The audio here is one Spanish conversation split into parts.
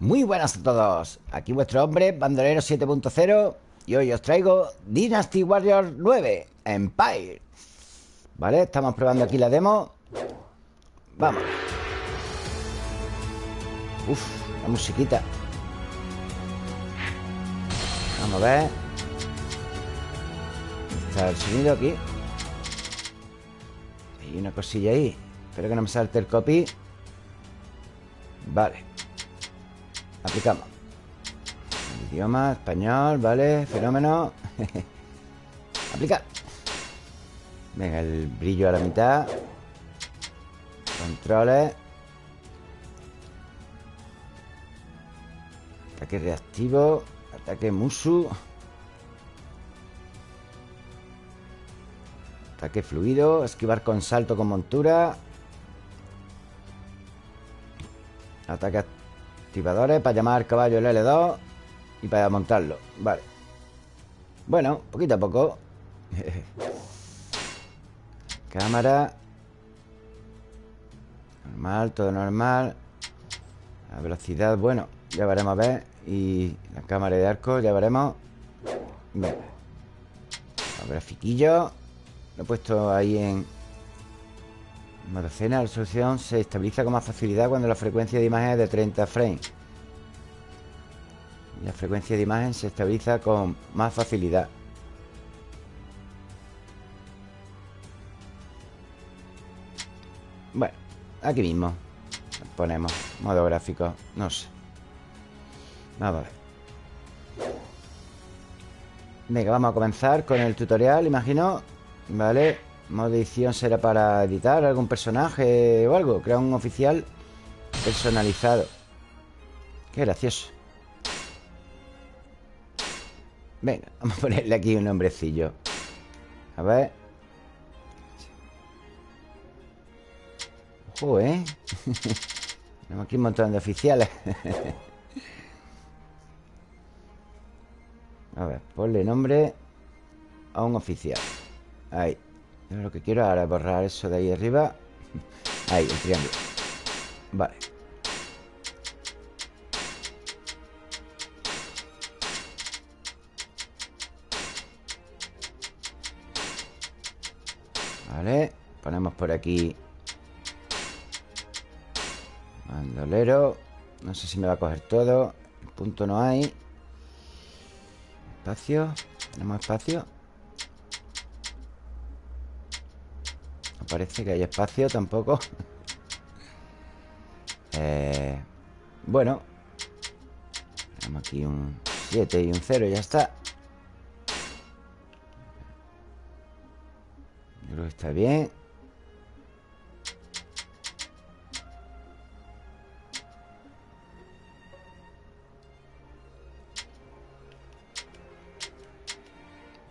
Muy buenas a todos, aquí vuestro hombre, Bandolero 7.0 Y hoy os traigo Dynasty Warrior 9, Empire. Vale, estamos probando aquí la demo. Vamos. Uf, la musiquita. Vamos a ver. Está el sonido aquí. Hay una cosilla ahí. Espero que no me salte el copy. Vale Aplicamos. Idioma, español, vale Fenómeno. Aplicar. Venga, el brillo a la mitad. Controles. Ataque reactivo. Ataque musu. Ataque fluido. Esquivar con salto con montura. Ataque activadores Para llamar al caballo el L2 Y para montarlo. Vale. Bueno, poquito a poco. Cámara. Normal, todo normal. La velocidad, bueno Ya veremos a ver. Y la cámara de arco, ya veremos. Venga. Los grafiquillos. Lo he puesto ahí en Modo escena, la resolución se estabiliza con más facilidad cuando la frecuencia de imagen es de 30 frames. La frecuencia de imagen se estabiliza con más facilidad. Bueno, aquí mismo Ponemos modo gráfico No sé. Vamos a ver. Venga, vamos a comenzar con el tutorial, imagino Vale Modo edición será para editar algún personaje o algo. Crear un oficial personalizado. Qué gracioso. Venga, vamos a ponerle aquí un nombrecillo. A ver. Ojo, ¿eh? Tenemos aquí un montón de oficiales. A ver, ponle nombre a un oficial. Ahí yo lo que quiero ahora es borrar eso de ahí arriba. Ahí, el triángulo. Vale. Vale Ponemos por aquí Mandolero No sé si me va a coger todo. El punto no hay. Espacio. Tenemos espacio parece que hay espacio tampoco. Eh, Bueno. Tenemos aquí un 7 y un 0 Ya está. Yo creo que está bien.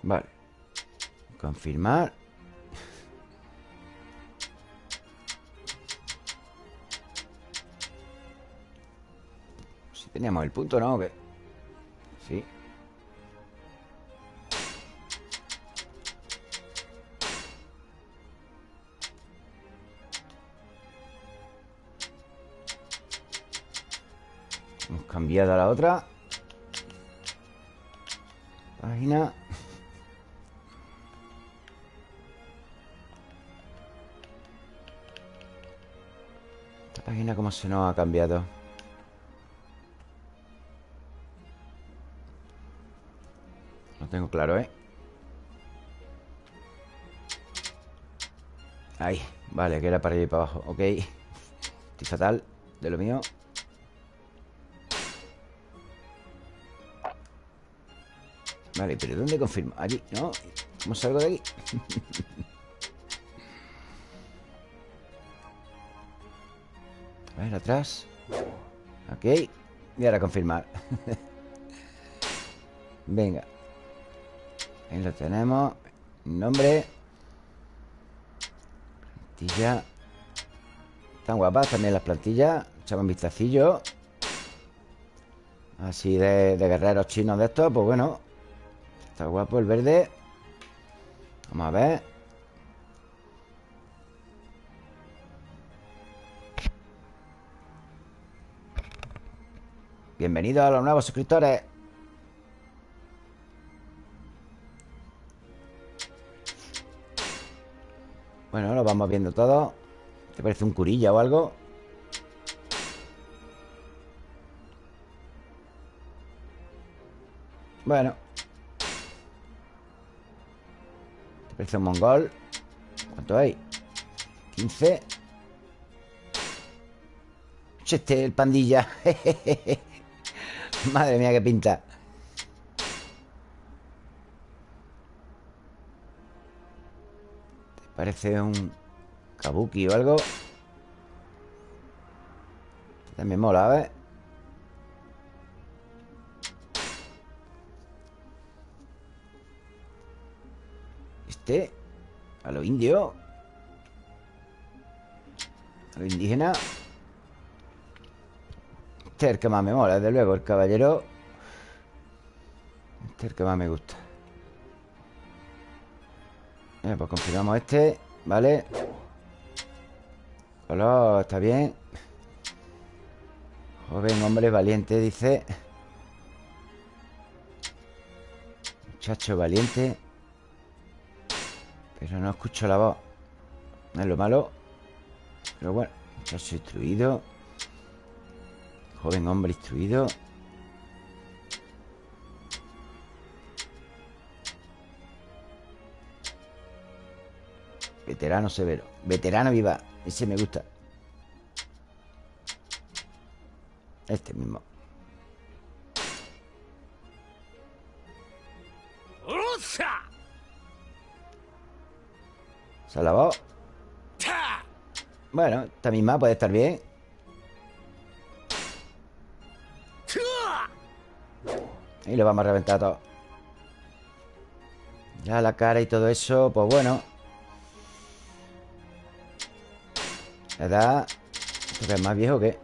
Vale. Confirmar Teníamos el punto, ¿no? Sí. Hemos cambiado a la otra. Página. Esta página como se nos ha cambiado tengo claro, ¿eh? Ahí, vale, que era para ir para abajo Ok Estoy fatal de lo mío Vale, pero ¿dónde confirmo? Allí, ¿no? ¿Cómo salgo de aquí? A ver, atrás Ok Y ahora confirmar Venga Ahí lo tenemos. Nombre. Plantilla. Están guapas también las plantillas. Echamos un vistacillo. Así de, de guerreros chinos de estos Pues bueno. Está guapo el verde. Vamos a ver. Bienvenidos a los nuevos suscriptores Bueno, lo vamos viendo todo ¿Te parece un curilla o algo? Bueno ¿Te parece un mongol? ¿Cuánto hay? 15 Este el pandilla Madre mía, qué pinta parece un kabuki o algo? También mola, ¿ves? Este A lo indio A lo indígena Este es el que más me mola, desde luego El caballero Este es el que más me gusta Pues confirmamos este Vale Color, está bien. Joven, hombre, valiente, dice. Muchacho valiente. Pero no escucho la voz. Es lo malo. Pero bueno Muchacho instruido. Joven hombre instruido Veterano severo. Veterano viva. Ese me gusta. Este mismo. Se ha lavado Bueno, esta misma puede estar bien. Y lo vamos a reventar todo. Ya la cara y todo eso Pues bueno La edad ¿Esto es más viejo que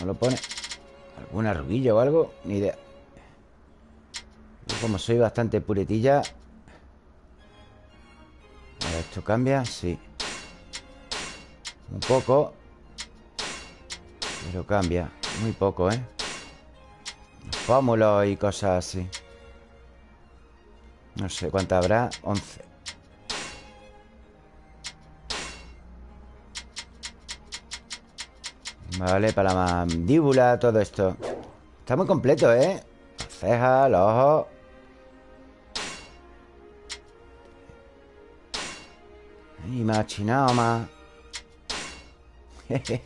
¿No lo pone? ¿Alguna arruguilla o algo? Ni idea como soy bastante puretilla esto cambia, sí Un poco Pero cambia Muy poco, ¿eh? Pómulos y cosas así No sé cuánta habrá 11 Vale, para la mandíbula, todo esto. Está muy completo, ¿eh? Cejas, los ojos. Y más chinado, más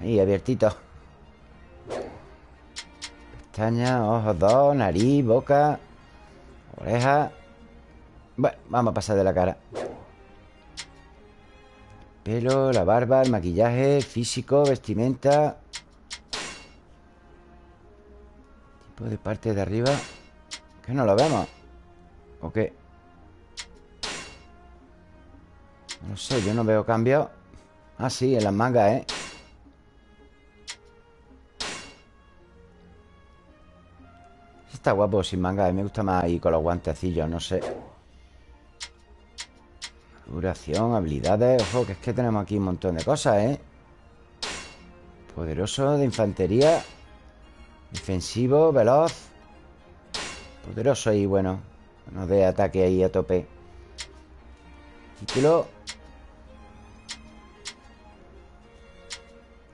Ahí, abiertito. Pestañas, ojos dos, nariz, boca Oreja. Bueno, vamos a pasar de la cara Pelo, la barba, el maquillaje, físico, vestimenta. Tipo de parte de arriba. Que no lo vemos ¿O qué? No sé, yo no veo cambio. Ah, sí, en las mangas, ¿eh? Está guapo sin manga Me gusta más ahí con los guantecillos, no sé Duración, habilidades Ojo, que es que tenemos aquí un montón de cosas, ¿eh? Poderoso de infantería Defensivo, veloz Poderoso y bueno Nos de ataque ahí a tope. Título.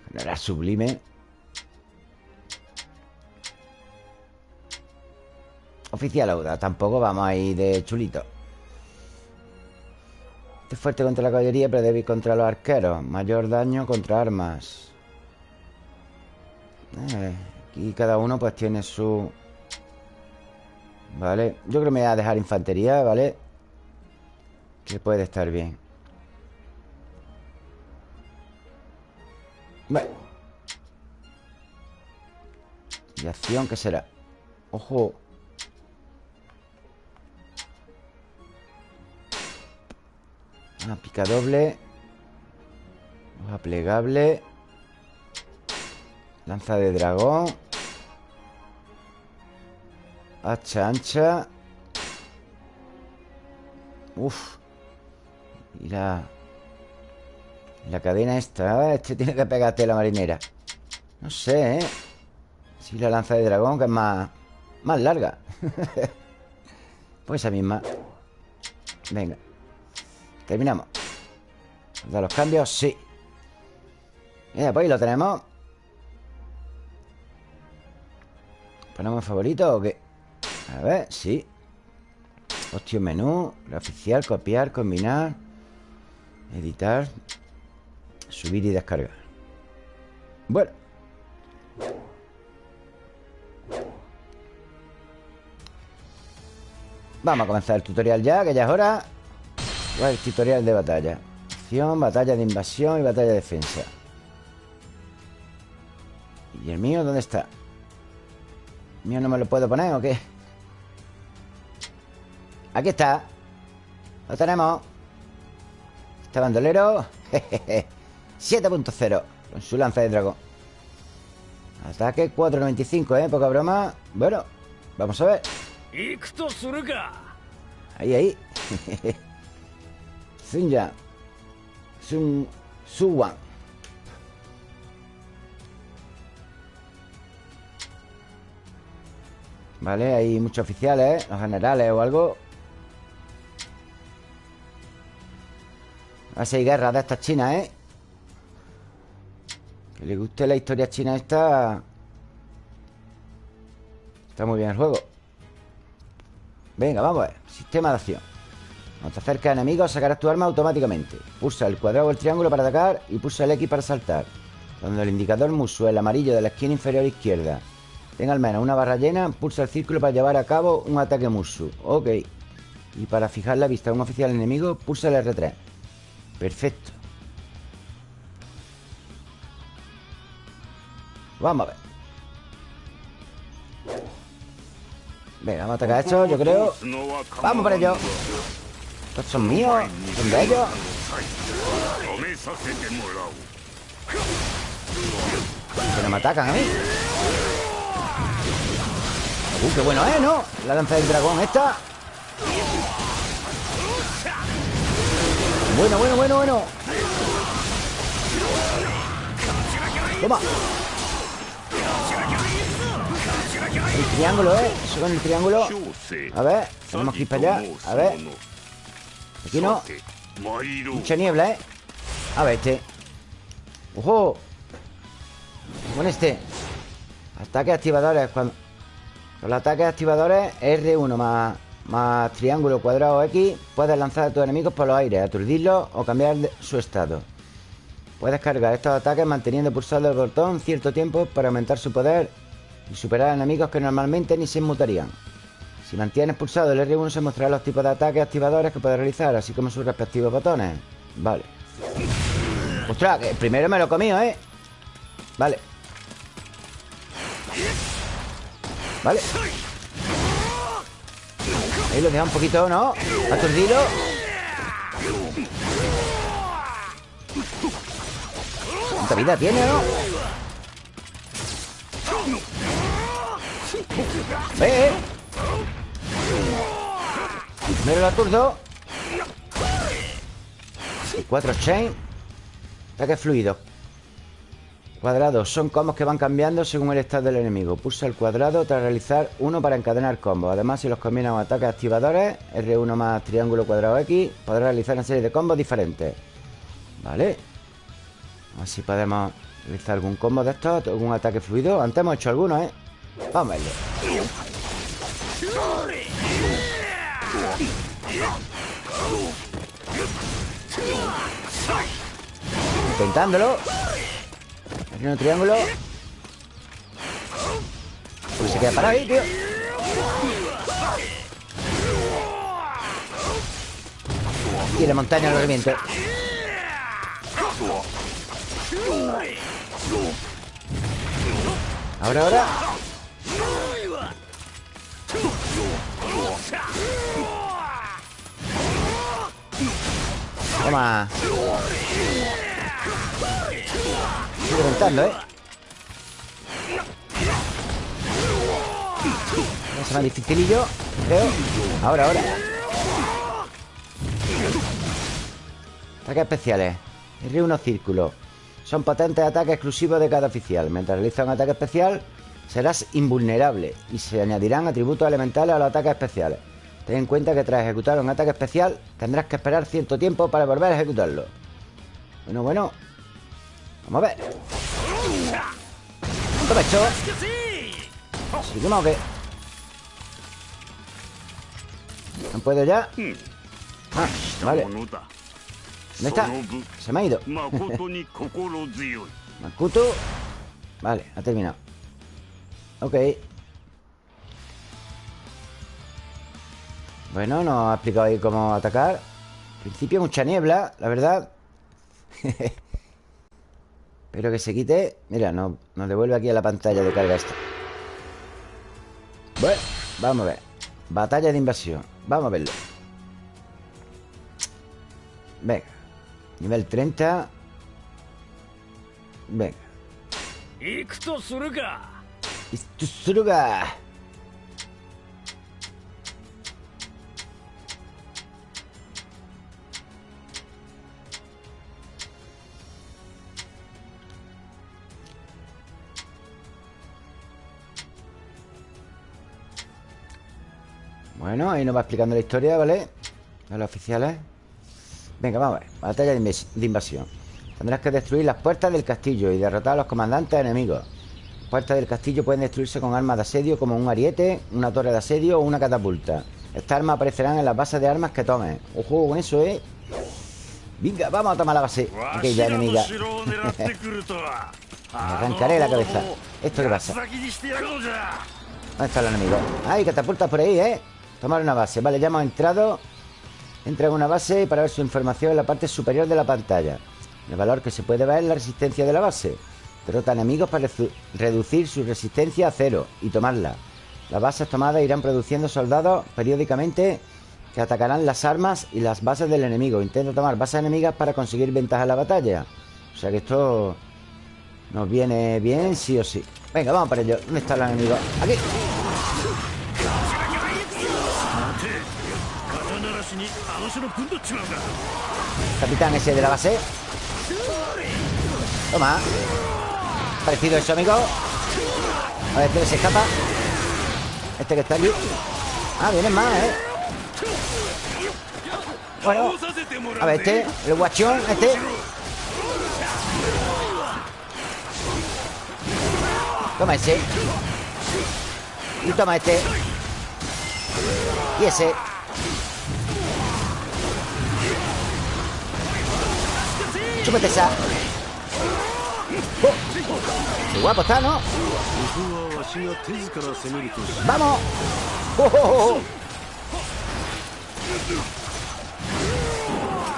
General sublime. Oficial Auda Tampoco vamos a ir de chulito fuerte contra la caballería, pero débil contra los arqueros. Mayor daño contra armas. Eh, aquí cada uno pues tiene su... Vale. Yo creo que me voy a dejar infantería, ¿vale? Que puede estar bien. Bueno. ¿Y acción qué será? Ojo. Una pica doble. Hoja plegable. Lanza de dragón. Hacha ancha. Uf. Y la La cadena esta Este tiene que pegarte la marinera. No sé, ¿eh? Si la lanza de dragón, que es más Más larga. Pues esa misma. Venga Terminamos. ¿Da los cambios? Sí. Mira, pues ahí lo tenemos. ¿Ponemos favorito o qué? A ver, sí. Opción menú. Oficial, copiar, combinar Editar Subir y descargar. Bueno. Vamos a comenzar el tutorial ya, que ya es hora El tutorial de batalla. Acción, batalla de invasión y batalla de defensa. ¿Y el mío dónde está? ¿El mío no me lo puedo poner o qué? Aquí está. Lo tenemos. Este bandolero 7.0 Con su lanza de dragón. Ataque 4.95, ¿eh? Poca broma. Bueno, vamos a ver. Ahí, ahí Sunja Sun... Suwan Vale, hay muchos oficiales Los generales o algo. Ser guerras de estas chinas, ¿eh? Que le guste la historia china esta Está muy bien el juego. Venga, vamos a ver Sistema de acción Cuando te acercas a enemigos, sacarás tu arma automáticamente. Pulsa el cuadrado o el triángulo para atacar Y pulsa el X para saltar. Cuando el indicador muso, el amarillo de la esquina inferior izquierda. Tenga al menos una barra llena Pulsa el círculo para llevar a cabo un ataque musu Ok. Y para fijar la vista a un oficial enemigo Pulsa el R3 Perfecto. Vamos a ver. Venga, vamos a atacar esto, yo creo. Vamos para ello Estos son míos, son de ellos. No me atacan a Uh, qué bueno es, ¿no? La lanza del dragón esta. Bueno, bueno, bueno, bueno. Toma. El triángulo, ¿eh? Eso con el triángulo. A ver, tenemos que ir para allá. A ver Aquí no Mucha niebla, ¿eh? A ver, este ¡Ojo! Con este Ataques activadores Cuando... Con los ataques activadores R1 más más triángulo, cuadrado X, puedes lanzar a tus enemigos por los aires, aturdirlos o cambiar su estado. Puedes cargar estos ataques manteniendo pulsado el botón cierto tiempo para aumentar su poder y superar a enemigos que normalmente ni se inmutarían. Si mantienes pulsado el R1 se mostrarán los tipos de ataques activadores que puedes realizar, así como sus respectivos botones. Vale. ¡Ostras! Que primero me lo comido, ¿eh? Vale. Vale. Ahí lo deja un poquito, ¿no? Aturdido ¿Cuánta vida tiene, no? ¡Ve! Primero lo aturdo y cuatro chain Ataque fluido Cuadrados son combos que van cambiando según el estado del enemigo. Pulsa el cuadrado tras realizar uno para encadenar combos. Además, si los combinan con ataques activadores, R1 más triángulo cuadrado X, podrá realizar una serie de combos diferentes. Vale. A ver si podemos realizar algún combo de estos, algún ataque fluido. Antes hemos hecho algunos, ¿eh? Vamos a verlo. Intentándolo. Aquí un triángulo. Pues se queda parado ahí, tío. Y la montaña lo reviento. Ahora, ahora. Toma. Estoy reventando, ¿eh? A más dificilillo, creo. Ahora, ahora. Ataques especiales. R1 círculo. Son potentes ataques exclusivos de cada oficial. Mientras realiza un ataque especial, serás invulnerable y se añadirán atributos elementales a los ataques especiales. Ten en cuenta que tras ejecutar un ataque especial tendrás que esperar cierto tiempo para volver a ejecutarlo. Bueno, bueno. Vamos a ver. ¿Cuánto me he hecho? ¿Seguimos o qué? ¿No puedo ya? Ah, vale. ¿Dónde está? Se me ha ido. Makuto. Vale, ha terminado. Ok. Bueno, nos ha explicado ahí cómo atacar. Al principio mucha niebla, la verdad. Pero que se quite. Mira, nos, nos devuelve aquí a la pantalla de carga esta. Bueno, vamos a ver. Batalla de invasión. Vamos a verlo. Venga. Nivel 30. Venga. Ikutsuruga. Bueno, ahí nos va explicando la historia, ¿vale? A los oficiales Venga, vamos a ver Batalla de invasión Tendrás que destruir las puertas del castillo Y derrotar a los comandantes enemigos Las puertas del castillo pueden destruirse con armas de asedio Como un ariete, una torre de asedio o una catapulta Estas armas aparecerán en las bases de armas que tomes Ojo con eso, ¿eh? Venga, vamos a tomar la base Aquella enemiga Me arrancaré la cabeza ¿Esto qué pasa? ¿Dónde está el enemigo? ¡Ay, catapultas por ahí, eh! Tomar una base. Vale, ya hemos entrado. Entra en una base para ver su información en la parte superior de la pantalla. El valor que se puede ver es la resistencia de la base. Derrota enemigos para reducir su resistencia a cero y tomarla. Las bases tomadas irán produciendo soldados periódicamente que atacarán las armas y las bases del enemigo. Intenta tomar bases enemigas para conseguir ventaja en la batalla. O sea que esto nos viene bien sí o sí. Venga, vamos para ello. ¿Dónde está el enemigo? Aquí. Capitán ese de la base. Toma. Parecido eso, amigo. A ver, este se escapa Este que está allí. Ah, vienen más, ¿eh? Bueno. A ver, este El guachón, este. Toma ese. Y toma este. Y ese Chúpate esa. Qué guapo está, ¿no? ¡Vamos! ¡Oh, oh,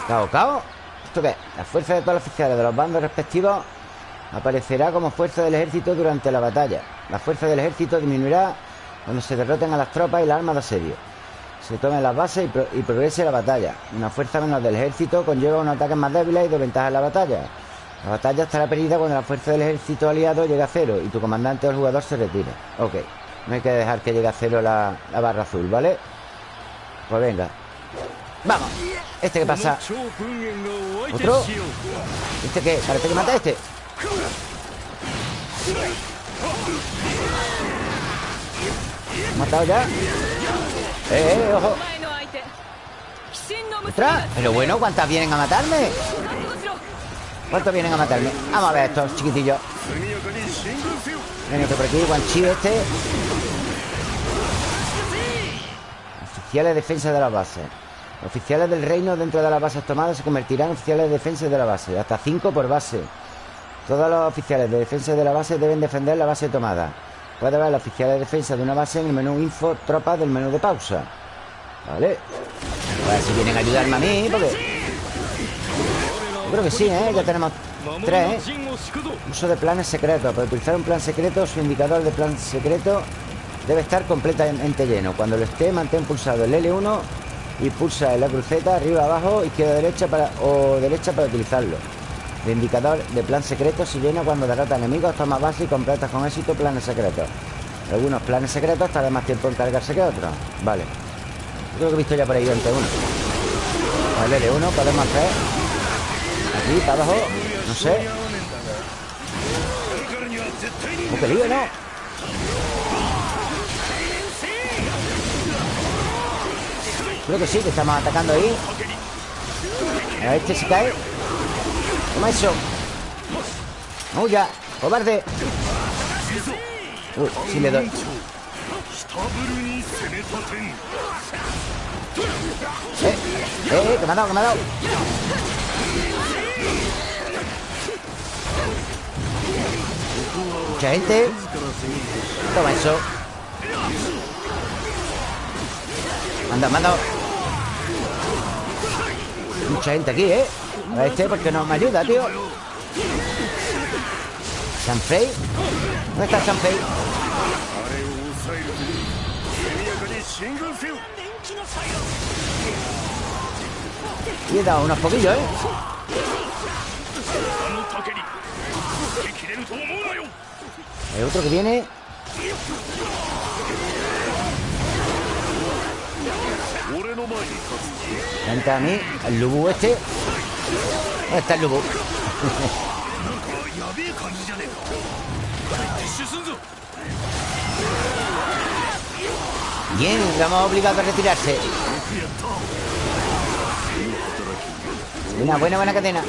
cao, cao. ¿Esto qué? La fuerza de todos los oficiales de los bandos respectivos aparecerá como fuerza del ejército durante la batalla. La fuerza del ejército disminuirá cuando se derroten a las tropas y las armas de asedio se tomen las bases y, progrese la batalla. Una fuerza menos del ejército conlleva unos ataques más débiles y desventajas en la batalla. La batalla estará perdida cuando la fuerza del ejército aliado llegue a cero y tu comandante o el jugador se retire. Ok, no hay que dejar que llegue a cero la, barra azul, ¿vale? Pues venga. ¡Vamos! ¿Este qué pasa? ¿Otro? ¿Este qué? Parece que mata a este. ¿Matado ya? ¡Eh, eh, ojo! ¡Ostras! Pero bueno, ¿cuántas vienen a matarme? ¿Cuántos vienen a matarme? Vamos a ver estos chiquitillos Ven por aquí, Guanchi este Oficiales de defensa de la base Oficiales del reino dentro de las bases tomadas Se convertirán en oficiales de defensa de la base Hasta 5 por base Todos los oficiales de defensa de la base Deben defender la base tomada Puede ver la oficial de defensa de una base en el menú info tropas del menú de pausa. ¿Vale? A ver si vienen a ayudarme a mí, porque... Yo creo que sí, ¿eh? Ya tenemos tres, ¿eh? Uso de planes secretos. Para utilizar un plan secreto, su indicador de plan secreto debe estar completamente lleno. Cuando lo esté, mantén pulsado el L1 y pulsa en la cruceta arriba, abajo, izquierda, derecha o derecha para utilizarlo. El indicador de plan secreto se llena cuando derrota enemigos, toma base y completas con éxito planes secretos. Algunos planes secretos tardan más tiempo en cargarse que otros. Vale. Creo que he visto ya por ahí ante uno. Con el L1 podemos hacer aquí, para abajo No sé ¡Oh, qué lío, no! Creo que sí, que estamos atacando ahí A este se cae Toma eso ¡Huya! ¡Cobarde! Uy, sí le doy ¡Eh! ¡Eh! ¡Que me ha dado! ¡Que me ha dado! Mucha gente Toma eso Manda, manda Mucha gente aquí, ¿eh? A este porque no me ayuda, tío Sanfei ¿Dónde está Sanfei? Y he dado unos poquillos, ¿eh? El otro que viene Vente a mí El Lubu este ¿Dónde está el Lubu? Bien, lo hemos obligado a retirarse. Una buena, buena cadena.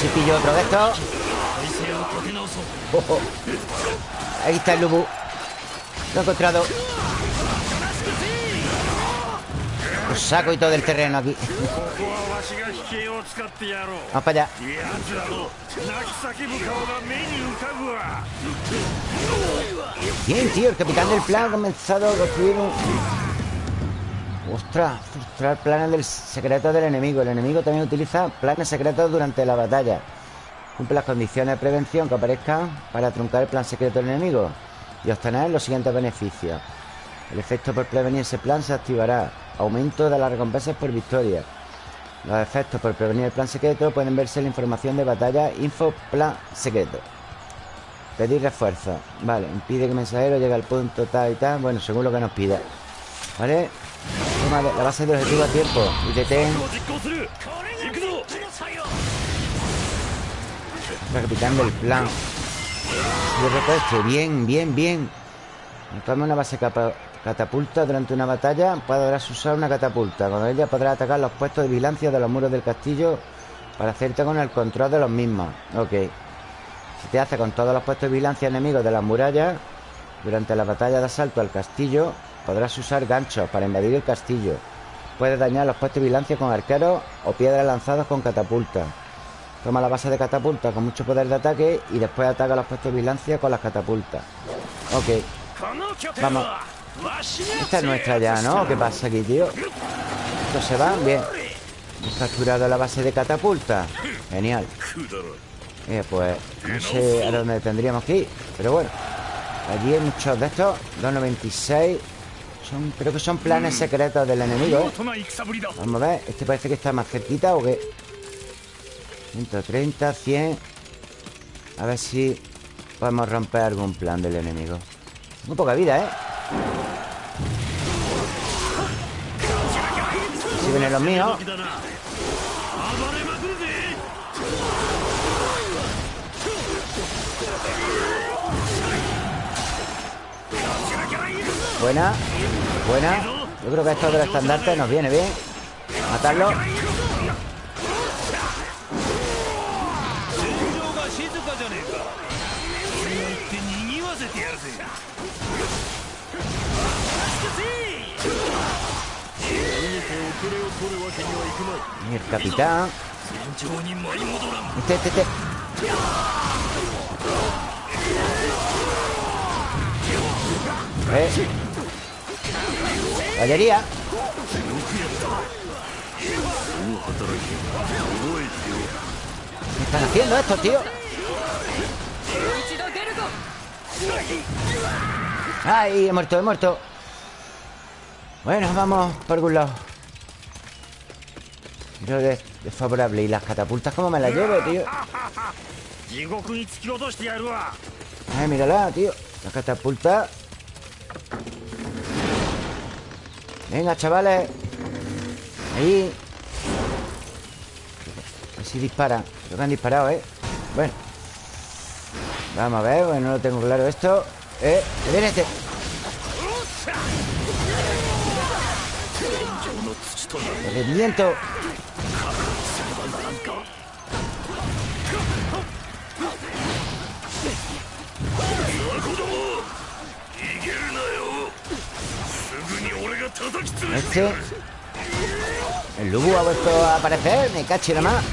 Si pillo otro de estos. Oh, Ahí está el Lubu. Lo he encontrado saco y todo el terreno aquí Vamos para allá Bien, tío, el capitán del plan ha comenzado a construir un... Ostras, frustrar planes del secreto del enemigo El enemigo también utiliza planes secretos durante la batalla Cumple las condiciones de prevención que aparezcan para truncar el plan secreto del enemigo y obtener los siguientes beneficios. El efecto por prevenir ese plan se activará. Aumento de las recompensas por victoria. Los efectos por prevenir el plan secreto pueden verse la información de batalla Info Plan Secreto. Pedir refuerzo. Vale, impide que el mensajero llegue al punto tal y tal. Bueno, según lo que nos pida. ¿Vale? la base de objetivo a tiempo. Y detén. capitán del plan De repente, bien, bien, bien Toma una base catapulta Durante una batalla podrás usar una catapulta Con ella podrás atacar los puestos de vigilancia De los muros del castillo Para hacerte con el control de los mismos Ok Si te hace con todos los puestos de vigilancia enemigos de las murallas Durante la batalla de asalto al castillo Podrás usar ganchos para invadir el castillo Puedes dañar los puestos de vigilancia con arqueros O piedras lanzadas con catapultas Toma la base de catapulta con mucho poder de ataque y después ataca los puestos de vigilancia con las catapultas. Ok. Vamos. Esta es nuestra ya, ¿no? ¿Qué pasa aquí, tío? Estos se van, bien. Hemos capturado la base de catapulta. Genial. Eh, pues no sé a dónde tendríamos que ir. Pero bueno. Allí hay muchos de estos. 296. Son, creo que son planes secretos del enemigo. ¿eh? Vamos a ver. Este parece que está más cerquita o qué. 130, 100 A ver si podemos romper algún plan del enemigo Muy poca vida, ¿eh? Vienen los míos Buena Buena. Yo creo que esto del estandarte nos viene bien. Matarlo El capitán Este, este, este ¿Eh? ¿Qué están haciendo esto, tío? ¡Ay! He muerto, he muerto Bueno, vamos por algún lado Creo que es favorable. ¿Y las catapultas cómo me las llevo, tío? Ay, mírala, tío. La catapulta. Venga, chavales. Ahí. Si disparan. Creo que han disparado, ¿eh? Bueno. Vamos a ver, bueno, no lo tengo claro esto. Eh, viene este El Este. El Lubu ha vuelto a aparecer Me caché nada más.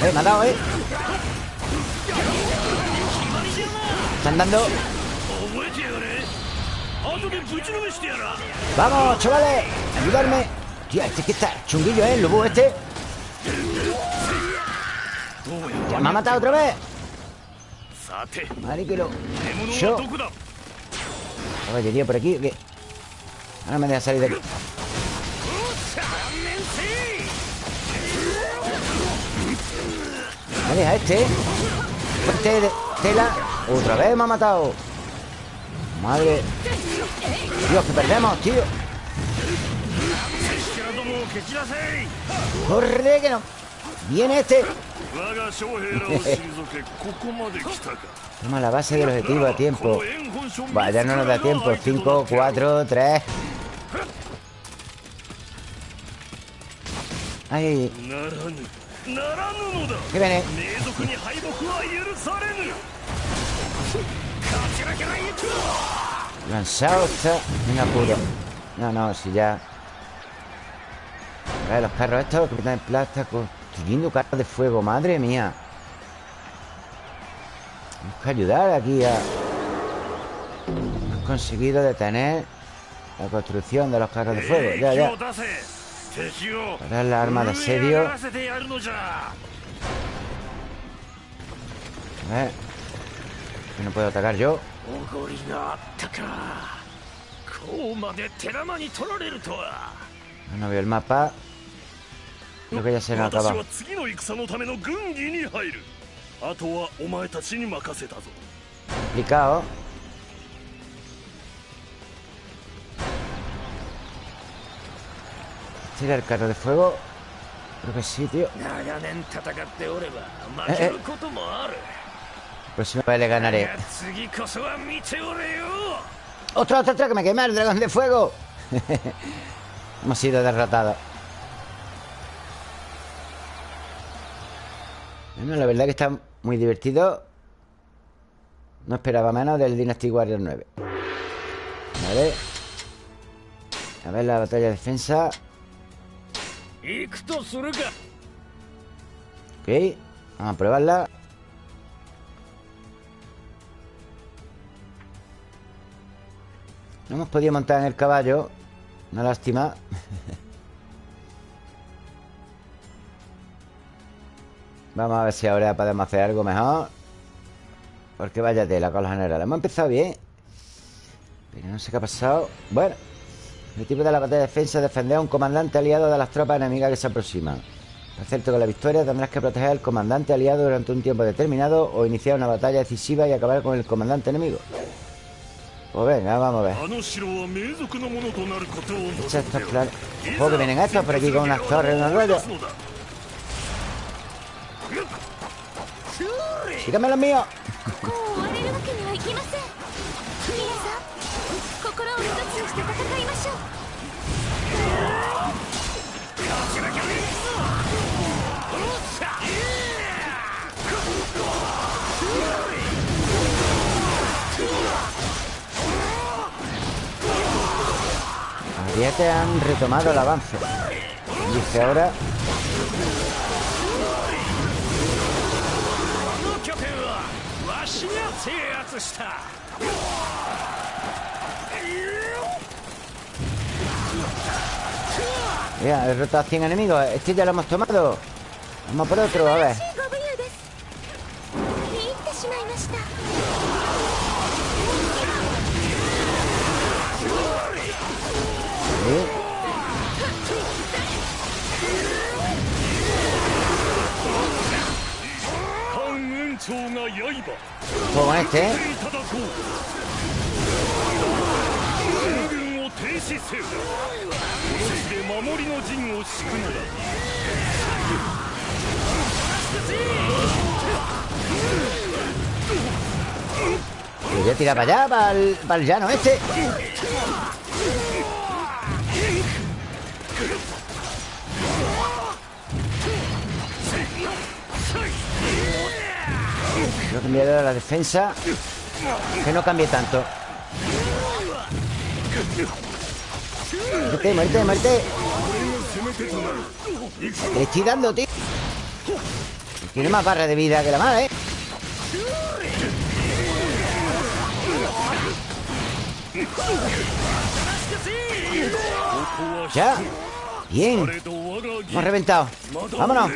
Eh, me ha dado, eh. Están dando Vamos, chavales Ayudarme. Tío, este que está chunguillo, ¿eh? El Lubu este. Ya me ha matado otra vez. Mariquero Yo. Caballería por aquí ¿qué? Ahora me deja salir de aquí. Me deja este. Este de tela. Otra vez me ha matado. Madre. Dios, que perdemos, tío. Corre, que no. Viene este. Toma la base del objetivo a tiempo. Vaya, no nos da tiempo. 5, 4, 3 Ay, ay, ¿Qué viene? Lanzado está Venga, puro No, no, si ya. A ver, los carros estos Que en plata Construyendo carros de fuego Madre mía. Tenemos que ayudar aquí a Hemos conseguido detener La construcción de los carros de fuego. Ya, ya Parar la arma de asedio. A ver. No puedo atacar yo. No veo el mapa. Creo que ya se nos acaba Complicado ¿Tira el carro de fuego? Creo que sí, tío eh, eh. Próxima vez le ganaré ¡Otro, otro, otro! ¡Que me quema el dragón de fuego! Hemos sido derrotados Bueno, la verdad que está muy divertido No esperaba menos del Dynasty Warrior 9 Vale A ver la batalla de defensa Ok Vamos a probarla. No hemos podido montar en el caballo. Una lástima. Vamos a ver si ahora podemos hacer algo mejor. Porque vaya tela con los generales. Hemos empezado bien. Pero no sé qué ha pasado. Bueno El tipo de la batalla de defensa es defender a un comandante aliado de las tropas enemigas que se aproximan. Por cierto, con la victoria tendrás que proteger al comandante aliado durante un tiempo determinado O iniciar una batalla decisiva y acabar con el comandante enemigo. Pues venga, vamos a ver. Echa estos planes Ojo que vienen estos por aquí con unas torres, unos rollos ¡Síganme los míos! Ya te han retomado el avance. Dice ahora Mira, he derrotado a 100 enemigos Este ya lo hemos tomado. Vamos por otro, a ver 長が刃お前って軍を停止せよこの地で守りの陣を敷くのだ Yo tira para allá, para el, para el llano este. No cambiar la defensa Que no cambie tanto. Muerte, muerte, muerte Le estoy dando, tío. Tiene más barra de vida que la madre, ¿eh? Ya. Bien. Hemos reventado. Vámonos.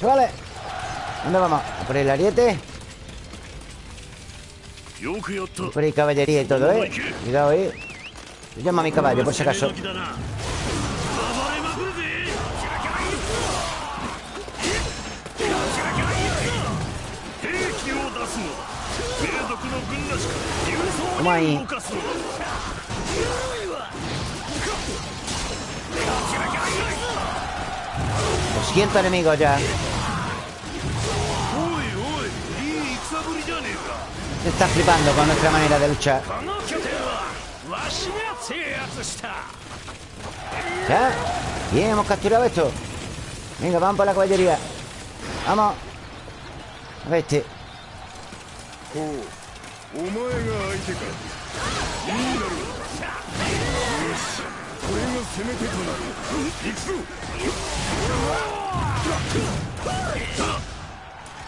Vale ¿Dónde vamos? ¿A por el ariete? Por ahí caballería y todo, ¿eh? Cuidado, ¿eh? Yo llamo a mi caballo, por si acaso Vamos ahí siento enemigos ya Está flipando con nuestra manera de luchar. ¿Ya? Bien, hemos capturado esto. Venga, vamos por la caballería. Vamos. A ver este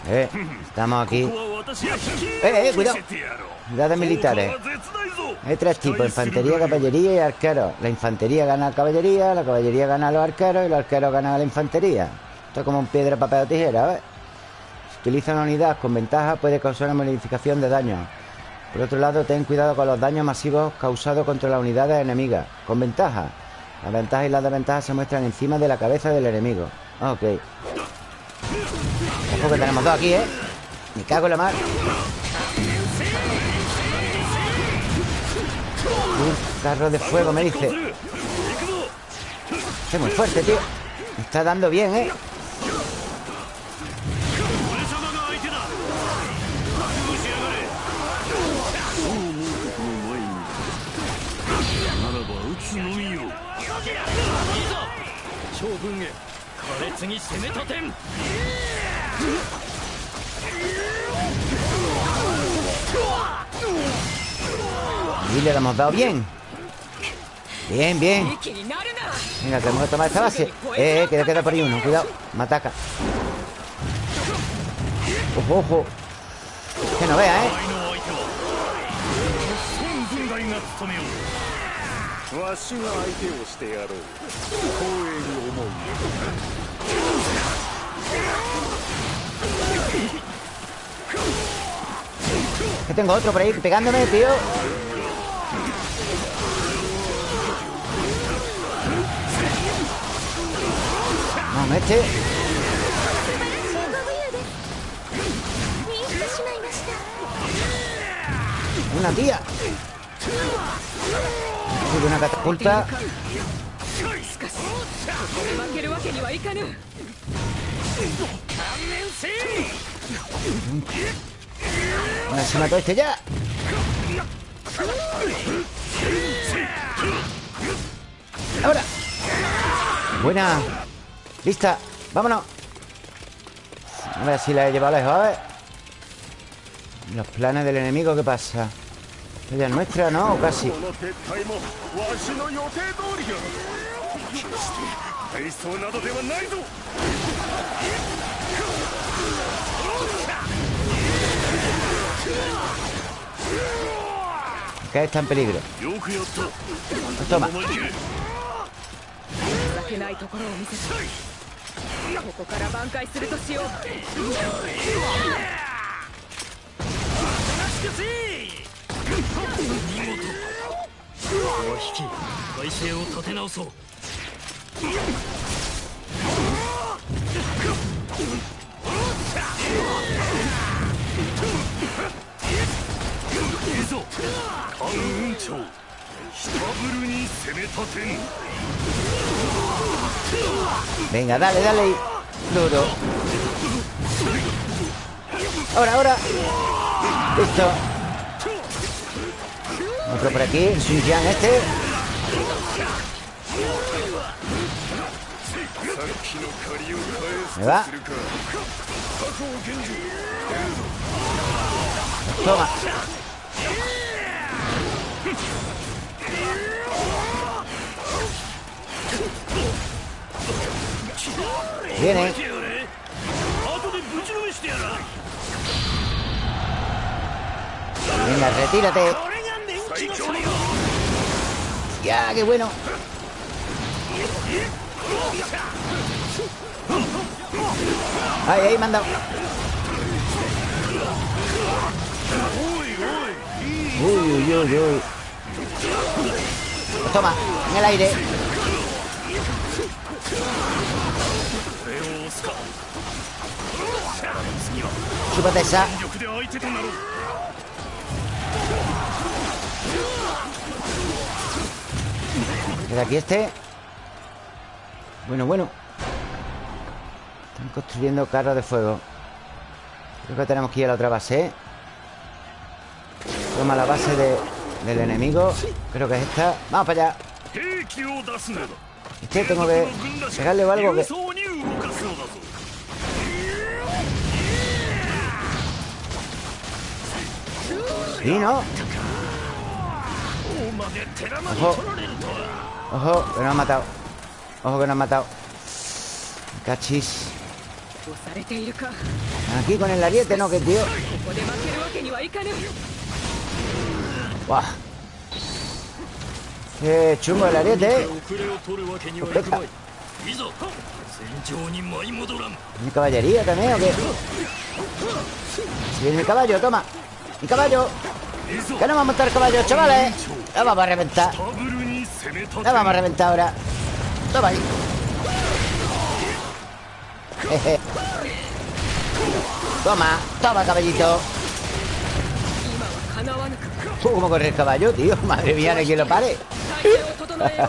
eh, estamos aquí. Eh, eh, cuidado. Unidades militares. Hay tres tipos, infantería, caballería y arqueros La infantería gana la caballería La caballería gana a los arqueros Y los arqueros ganan a la infantería. Esto es como un piedra, papel o tijera, ¿ves? Si utiliza una unidad con ventaja Puede causar una modificación de daño. Por otro lado, ten cuidado con los daños masivos Causados contra las unidades enemigas. Con ventaja. Las ventajas y las desventajas se muestran encima de la cabeza del enemigo. Ok Ojo que tenemos dos aquí, ¿eh? Me cago en la mar. Un carro de fuego, me dice. Es muy fuerte, tío. Me está dando bien, ¿eh? Y le hemos dado bien. Bien, bien. Venga, tenemos que tomar esta base. Eh, eh, que queda por ahí uno. Cuidado, me ataca. Ojo, ojo. Que no vea, ¿eh? Que tengo otro por ahí pegándome, tío. Vamos, este. Una tía. Una catapulta Bueno, se mató este ya. Ahora. Buena. Lista, vámonos. A ver si la he llevado lejos, a ver. Los planes del enemigo, ¿qué pasa? Ella es nuestra, ¿no? O casi Que está en peligro Toma Venga, dale, dale. Duro. Ahora, ahora. Listo. Otro por aquí. El Sun Jian este Me va. Toma. Viene. Venga, retírate. Ya, qué bueno Ahí, ahí, manda. Uy, uy, uy, uy. Pues Toma, en el aire. Chúpate esa. Queda aquí este Bueno, bueno construyendo carros de fuego. Creo que tenemos que ir a la otra base. Toma la base del enemigo. Creo que es esta. Vamos para allá. Este tengo que pegarle o algo que... Sí, ¿no? Ojo. Ojo, que nos han matado. Ojo que nos han matado. Cachis Aquí con el ariete, ¿no? Que tío. Buah. Qué chungo el ariete, ¿eh? ¿Mi caballería también o qué? Viene mi caballo, toma. Mi caballo. Que no vamos a montar caballo, chavales. La vamos a reventar. La vamos a reventar ahora. Toma ahí Toma, toma caballito. ¿Cómo corre el caballo, tío? Madre mía, no hay quien lo pare.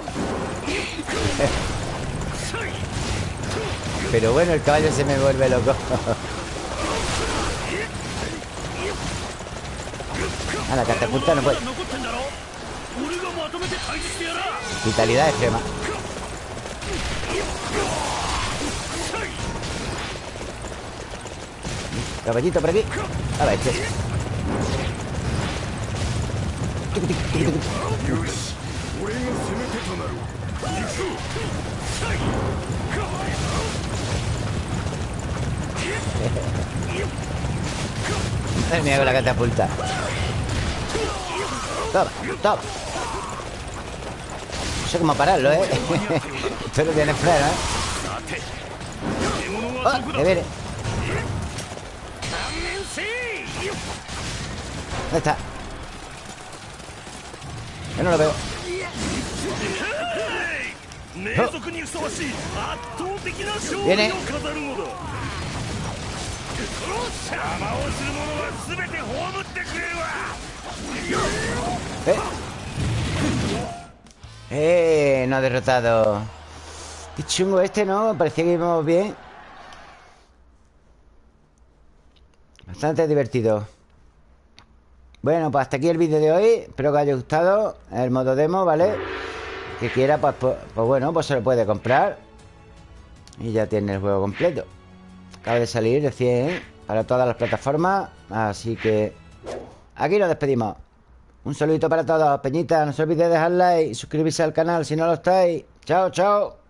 Pero bueno, el caballo se me vuelve loco. A la catapulta no puede. Vitalidad extrema Caballito por aquí A ver, este Madre mía con la catapulta Toma, toma No sé cómo pararlo, ¿eh? Esto no tiene freno, ¿eh? ¡Oh! ¡Que viene! ¿Dónde está? Yo no lo veo Viene ¿Eh? ¡Eh! No ha derrotado Qué chungo este, ¿no? Parecía que íbamos bien Bastante divertido Bueno, pues hasta aquí el vídeo de hoy. Espero que haya gustado El modo demo, ¿vale? Que quiera, pues, pues, pues bueno, pues se lo puede comprar. Y ya tiene el juego completo. Acaba de salir recién Para todas las plataformas Así que Aquí nos despedimos. Un saludito para todos, Peñita. No se olvide de dejar like y suscribirse al canal si no lo estáis. Chao, chao